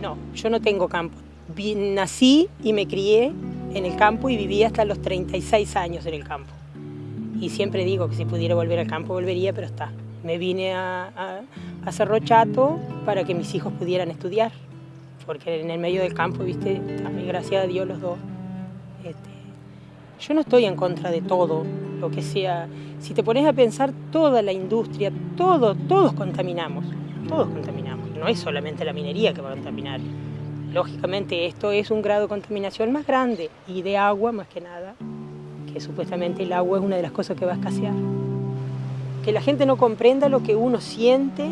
No, yo no tengo campo. nací y me crié en el campo y viví hasta los 36 años en el campo. Y siempre digo que si pudiera volver al campo volvería, pero está. Me vine a, a, Cerro Chato para que mis hijos pudieran estudiar, porque en el medio del campo, viste, gracias a Dios los dos. Este, yo no estoy en contra de todo, lo que sea. Si te pones a pensar, toda la industria, todo, todos contaminamos, todos contaminamos. No es solamente la minería que va a contaminar. Lógicamente esto es un grado de contaminación más grande y de agua más que nada, que supuestamente el agua es una de las cosas que va a escasear. Que la gente no comprenda lo que uno siente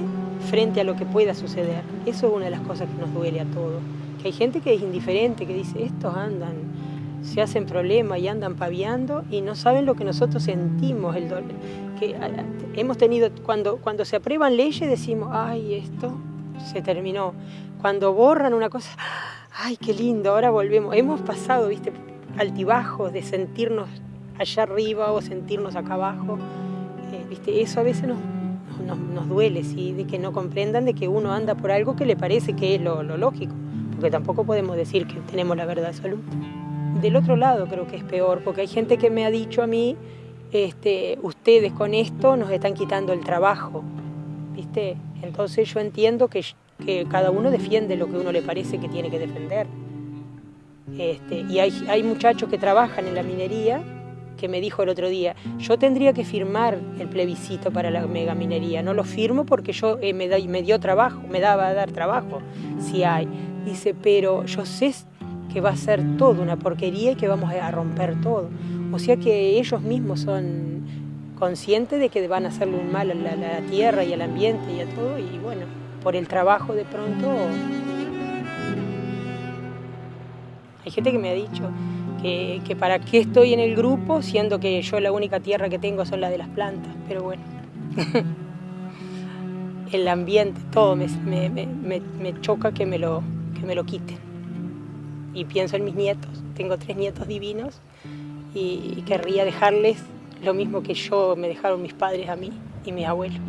frente a lo que pueda suceder. Eso es una de las cosas que nos duele a todos. Que hay gente que es indiferente, que dice, estos andan, se hacen problemas y andan paviando y no saben lo que nosotros sentimos, el dolor. Que hemos tenido, cuando, cuando se aprueban leyes decimos, ay, esto se terminó. Cuando borran una cosa, ay, qué lindo, ahora volvemos. Hemos pasado, viste, altibajos de sentirnos allá arriba o sentirnos acá abajo. Eh, viste, eso a veces nos, nos, duele, ¿sí? de que no comprendan de que uno anda por algo que le parece que es lo, lo lógico, porque tampoco podemos decir que tenemos la verdad absoluta. Del otro lado creo que es peor, porque hay gente que me ha dicho a mí, este, ustedes con esto nos están quitando el trabajo, Entonces yo entiendo que, cada uno defiende lo que uno le parece que tiene que defender. Este, y hay, hay muchachos que trabajan en la minería que me dijo el otro día, yo tendría que firmar el plebiscito para la megaminería, no lo firmo porque yo eh, me, da, me dio trabajo, me daba a dar trabajo, si hay. Dice, pero yo sé que va a ser todo una porquería y que vamos a romper todo. O sea que ellos mismos son conscientes de que van a hacerle un mal a la, tierra y al ambiente y a todo, y bueno, por el trabajo de pronto... Hay gente que me ha dicho que, que, para qué estoy en el grupo, siendo que yo la única tierra que tengo son las de las plantas, pero bueno. el ambiente, todo me, me, me, me, choca que me, lo, que me lo quiten. Y pienso en mis nietos, tengo tres nietos divinos y querría dejarles lo mismo que yo me dejaron mis padres a mí y mis abuelos.